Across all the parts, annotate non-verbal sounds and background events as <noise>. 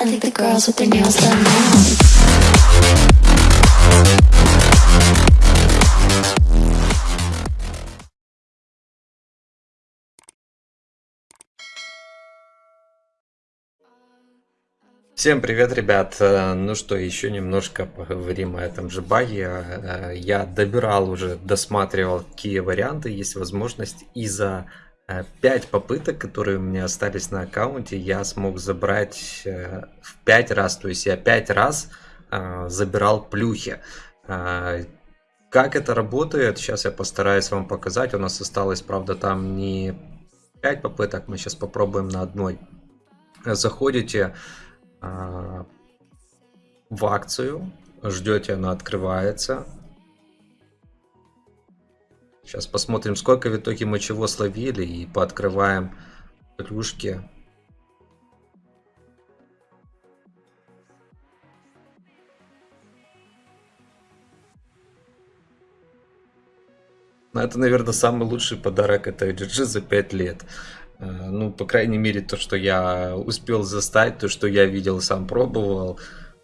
I think the girls with their nails done now. Всем привет, ребят! Э, Ну что, еще немножко поговорим о этом же баге. Э, Я добирал уже, досматривал, какие варианты есть возможность. И за 5 попыток, которые у меня остались на аккаунте, я смог забрать э, в 5 раз. То есть я 5 раз э, забирал плюхи. Э, Как это работает, сейчас я постараюсь вам показать. У нас осталось, правда, там не 5 попыток, мы сейчас попробуем на одной. Заходите в акцию, ждете, она открывается. Сейчас посмотрим, сколько в итоге мы чего словили и пооткрываем плюшки. Ну, это, наверное, самый лучший подарок этой GG за 5 лет. Э, Ну, по крайней мере, то, что я успел застать, то, что я видел, сам пробовал.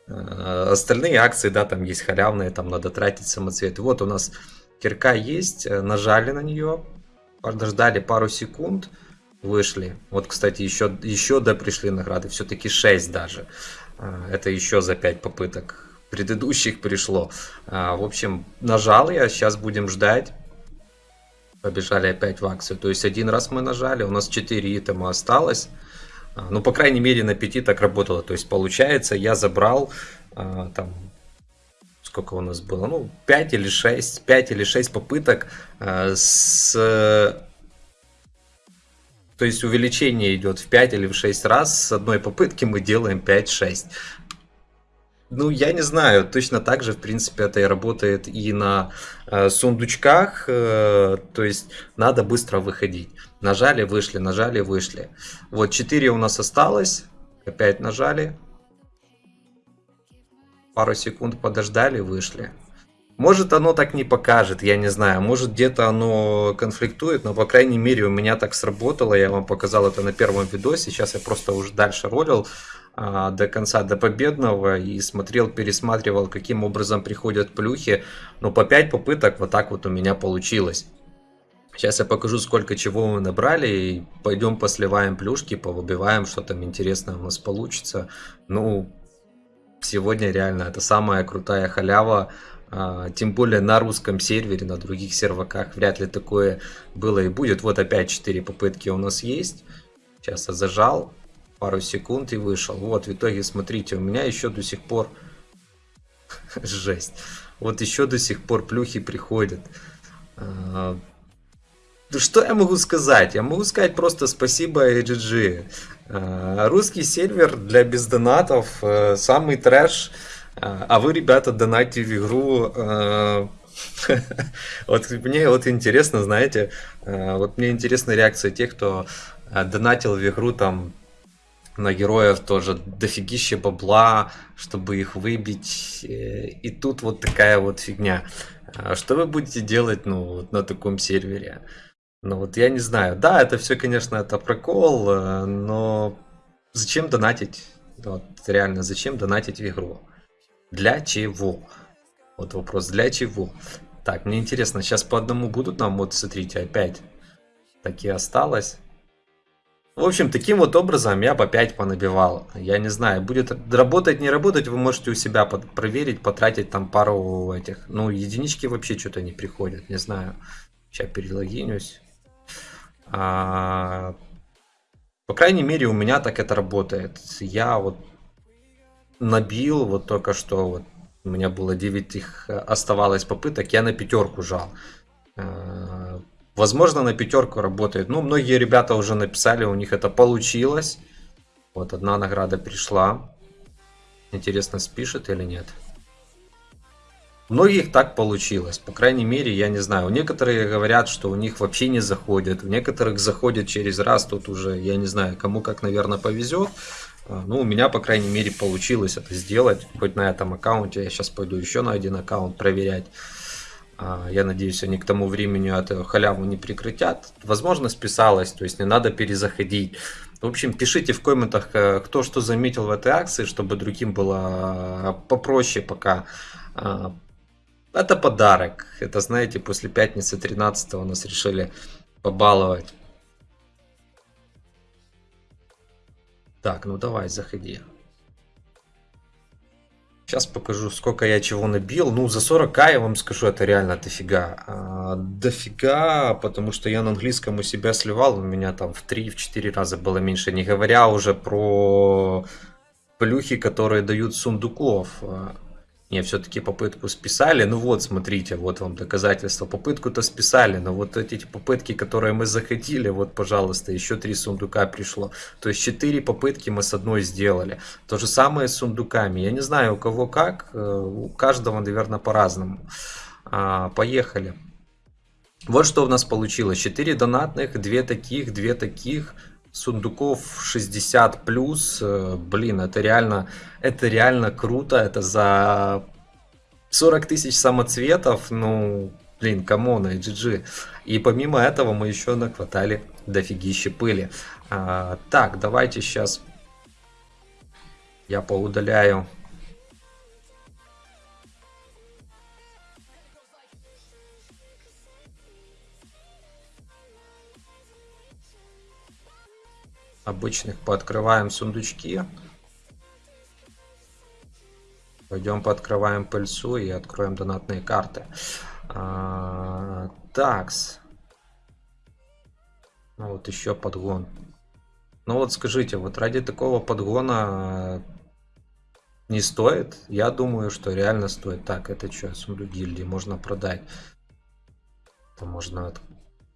Э, Остальные акции, да, там есть халявные, там надо тратить самоцветы. Вот у нас кирка есть, э, нажали на нее, подождали пару секунд, вышли. Вот, кстати, еще, еще да пришли награды, все-таки 6 даже. Э, Это еще за 5 попыток предыдущих пришло. Э, В общем, нажал я, сейчас будем ждать. Побежали опять в акцию. То есть один раз мы нажали, у нас 4 итема осталось. А, Ну, по крайней мере, на 5 так работало. То есть, получается, я забрал а, там сколько у нас было, ну, 5 или 6, 5 или 6 попыток а, с... То есть увеличение идет в 5 или в 6 раз, с одной попытки мы делаем 5-6. Ну, я не знаю, точно так же, в принципе, это и работает и на э, сундучках, э, то есть надо быстро выходить. Нажали, вышли, нажали, вышли. Вот 4 у нас осталось, опять нажали, пару секунд подождали, вышли. Может оно так не покажет, я не знаю, может где-то оно конфликтует, но по крайней мере у меня так сработало, я вам показал это на первом видосе, сейчас я просто уже дальше ролил а, до конца, до победного и смотрел, пересматривал, каким образом приходят плюхи, но по 5 попыток вот так вот у меня получилось. Сейчас я покажу, сколько чего мы набрали, и пойдем посливаем плюшки, повыбиваем, что там интересное у нас получится. Ну, сегодня реально это самая крутая халява, а, тем более на русском сервере, на других серваках вряд ли такое было и будет. Вот опять 4 попытки у нас есть. Сейчас я зажал, пару секунд и вышел. Вот в итоге, смотрите, у меня еще до сих пор... <laughs> Жесть. Вот еще до сих пор плюхи приходят. А, ну что я могу сказать? Я могу сказать просто спасибо AGG. А, Русский сервер для бездонатов э, самый трэш. А а вы, ребята, донатите в игру. э, <laughs> Вот мне вот интересно, знаете, вот мне интересна реакция тех, кто донатил в игру там на героев тоже дофигище бабла, чтобы их выбить. э, И тут вот такая вот фигня. А Что вы будете делать, ну, на таком сервере? Ну вот я не знаю. Да, это все, конечно, это прокол, э, но зачем донатить? Вот реально, зачем донатить в игру? Для чего? Вот вопрос, для чего? Так, мне интересно, сейчас по одному будут нам, вот смотрите, опять так и осталось. В общем, таким вот образом я по 5 понабивал. Я не знаю, будет работать, не работать, вы можете у себя под- проверить, потратить там пару этих. Ну, единички вообще что-то не приходят, не знаю. Сейчас перелогинюсь. А, по крайней мере, у меня так это работает. Я вот набил вот только что, вот у меня было 9 их оставалось попыток, я на пятерку жал. Э, Возможно, на пятерку работает. Ну, многие ребята уже написали, у них это получилось. Вот одна награда пришла. Интересно, спишет или нет. Многих так получилось. По крайней мере, я не знаю. Некоторые говорят, что у них вообще не заходит. У некоторых заходит через раз. Тут уже, я не знаю, кому как, наверное, повезет. А, Ну, у меня, по крайней мере, получилось это сделать. Хоть на этом аккаунте. Я сейчас пойду еще на один аккаунт проверять. А, Я надеюсь, они к тому времени эту халяву не прекратят. Возможно, списалось, то есть не надо перезаходить. В общем, пишите в комментах, э, кто что заметил в этой акции, чтобы другим было э, попроще пока. А, Это подарок. Это, знаете, после пятницы 13 нас решили побаловать. Так, ну давай, заходи. Сейчас покажу, сколько я чего набил. Ну, за 40к я вам скажу, это реально дофига. А, дофига, потому что я на английском у себя сливал, у меня там в 3-4 раза было меньше. Не говоря уже про плюхи, которые дают сундуков. Не, все-таки попытку списали. Ну вот, смотрите, вот вам доказательство. Попытку-то списали, но вот эти попытки, которые мы захотели, вот, пожалуйста, еще три сундука пришло. То есть четыре попытки мы с одной сделали. То же самое с сундуками. Я не знаю, у кого как, э, у каждого, наверное, по-разному. А, поехали. Вот что у нас получилось. 4 донатных, 2 таких, 2 таких, сундуков 60 плюс, э, блин, это реально, это реально круто, это за 40 тысяч самоцветов, ну, блин, come on, GG. И помимо этого мы еще накватали дофигища пыли. А, так, давайте сейчас я поудаляю обычных пооткрываем сундучки. Пойдем пооткрываем пыльцу и откроем донатные карты. А, такс. Ну вот еще подгон. Ну вот скажите, вот ради такого подгона не стоит? Я думаю, что реально стоит. Так, это что, сундук гильдии можно продать. Это можно...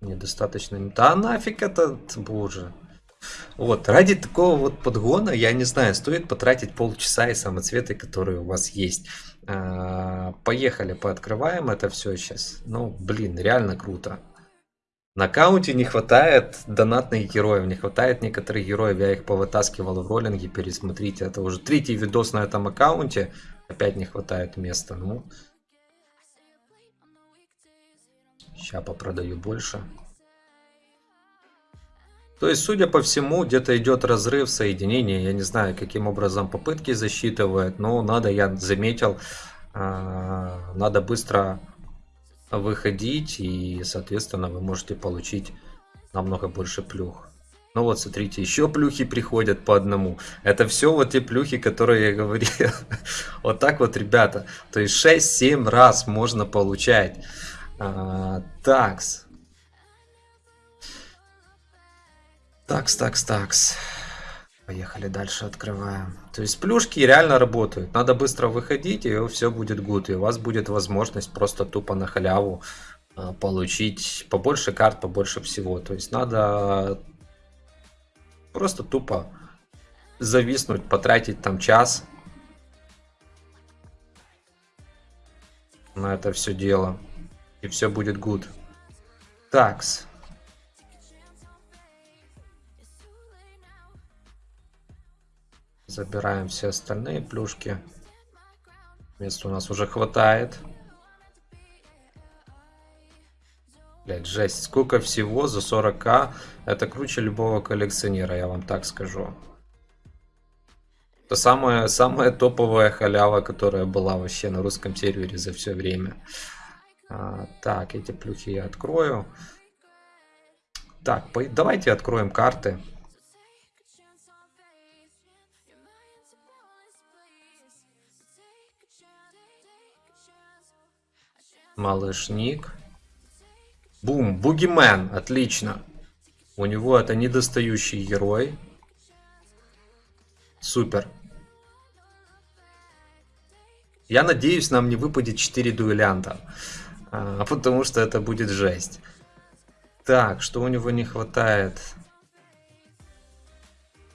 Недостаточно... Да нафиг этот, боже. Вот, ради такого вот подгона, я не знаю, стоит потратить полчаса и самоцветы, которые у вас есть. А, поехали, пооткрываем это все сейчас. Ну, блин, реально круто. На аккаунте не хватает донатных героев, не хватает некоторых героев, я их повытаскивал в роллинге, пересмотрите, это уже третий видос на этом аккаунте, опять не хватает места, ну. Сейчас попродаю больше. То есть, судя по всему, где-то идет разрыв соединения. Я не знаю, каким образом попытки засчитывают, но надо, я заметил, а, надо быстро выходить, и, соответственно, вы можете получить намного больше плюх. Ну вот, смотрите, еще плюхи приходят по одному. Это все вот те плюхи, которые я говорил. <laughs> Вот так вот, ребята. То есть 6-7 раз можно получать. А, такс. Такс, такс, такс. Поехали дальше, открываем. То есть плюшки реально работают. Надо быстро выходить, и все будет гуд. И у вас будет возможность просто тупо на халяву а, получить побольше карт, побольше всего. То есть надо просто тупо зависнуть, потратить там час на это все дело. И все будет гуд. Такс. Забираем все остальные плюшки. Места у нас уже хватает. Блять, жесть. Сколько всего за 40к. Это круче любого коллекционера, я вам так скажу. Это самая, самая топовая халява, которая была вообще на русском сервере за все время. А, так, эти плюхи я открою. Так, давайте откроем карты. Малышник. Бум, Бугимен, отлично. У него это недостающий герой. Супер. Я надеюсь, нам не выпадет 4 дуэлянта. А, потому что это будет жесть. Так, что у него не хватает?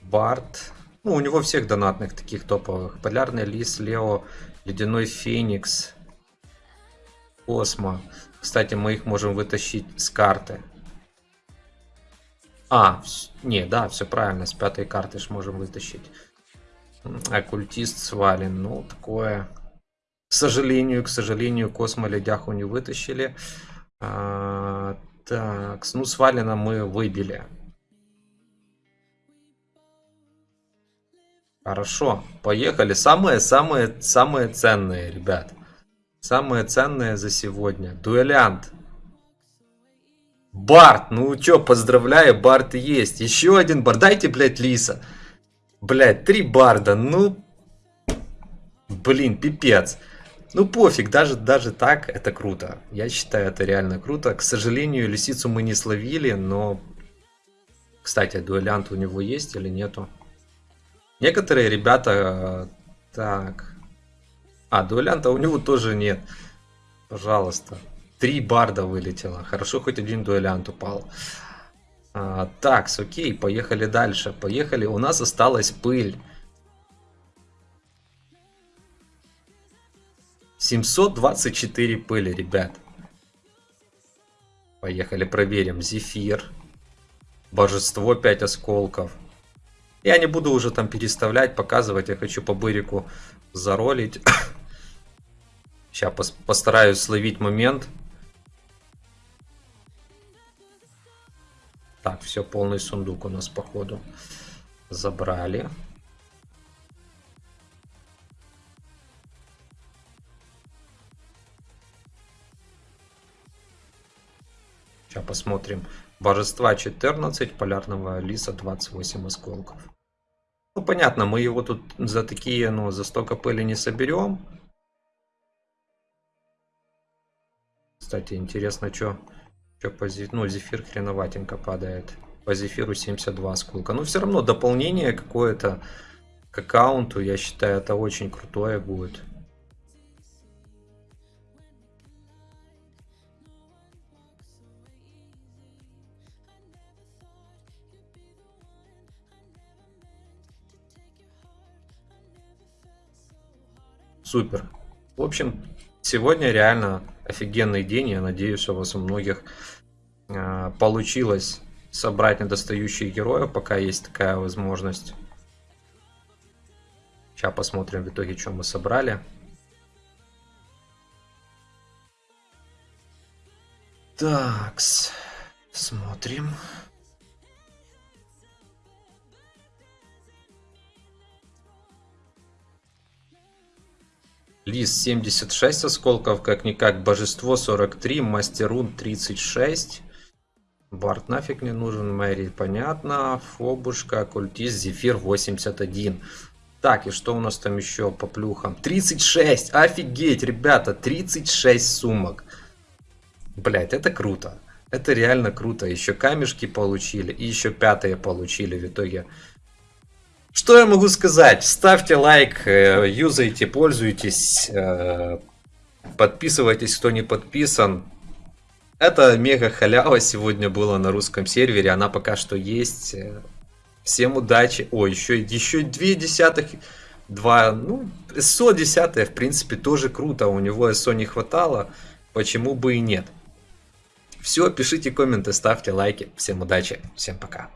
Барт. Ну, у него всех донатных таких топовых. Полярный лис, Лео, Ледяной Феникс. Космо. Кстати, мы их можем вытащить с карты. А, не, да, все правильно, с пятой карты ж можем вытащить. Оккультист свален, ну, такое. К сожалению, к сожалению, Космо ледяху не вытащили. А, так, ну, свалена мы выбили. Хорошо, поехали. Самые-самые самые ценные, ребят. Самые ценные за сегодня. Дуэлянт. Барт, ну чё, поздравляю, Барт есть. Еще один Барт. Дайте, блядь, Лиса. Блядь, три Барда, ну... Блин, пипец. Ну пофиг, даже, даже так это круто. Я считаю, это реально круто. К сожалению, лисицу мы не словили, но... Кстати, дуэлянт у него есть или нету? Некоторые ребята... Так... А, дуэлянта у него тоже нет. Пожалуйста. Три барда вылетело. Хорошо, хоть один дуэлянт упал. А, так, окей, поехали дальше. Поехали. У нас осталась пыль. 724 пыли, ребят. Поехали, проверим. Зефир. Божество 5 осколков. Я не буду уже там переставлять, показывать. Я хочу по бырику заролить. <coughs> Сейчас постараюсь словить момент. Так, все, полный сундук у нас походу забрали. Сейчас посмотрим. Божества 14, полярного лиса 28 осколков. Ну, понятно, мы его тут за такие, ну, за столько пыли не соберем. Кстати, интересно, что по ну, зефир хреноватенько падает. По зефиру 72 осколка. Но все равно дополнение какое-то к аккаунту, я считаю, это очень крутое будет. Супер. В общем, сегодня реально офигенный день. Я надеюсь, у вас у многих э, получилось собрать недостающие героев, пока есть такая возможность. Сейчас посмотрим в итоге, что мы собрали. Так, смотрим. Лис 76 осколков, как-никак. Божество 43, Мастерун 36. Барт нафиг не нужен, Мэри понятно. Фобушка, Оккультист, Зефир 81. Так, и что у нас там еще по плюхам? 36! Офигеть, ребята, 36 сумок. Блять, это круто. Это реально круто. Еще камешки получили, и еще пятые получили в итоге. Что я могу сказать? Ставьте лайк, э, юзайте, пользуйтесь, э, подписывайтесь, кто не подписан. Это мега халява сегодня была на русском сервере, она пока что есть. Всем удачи. О, еще, еще две десятых, два, ну, СО десятое, в принципе, тоже круто. У него СО не хватало, почему бы и нет. Все, пишите комменты, ставьте лайки. Всем удачи, всем пока.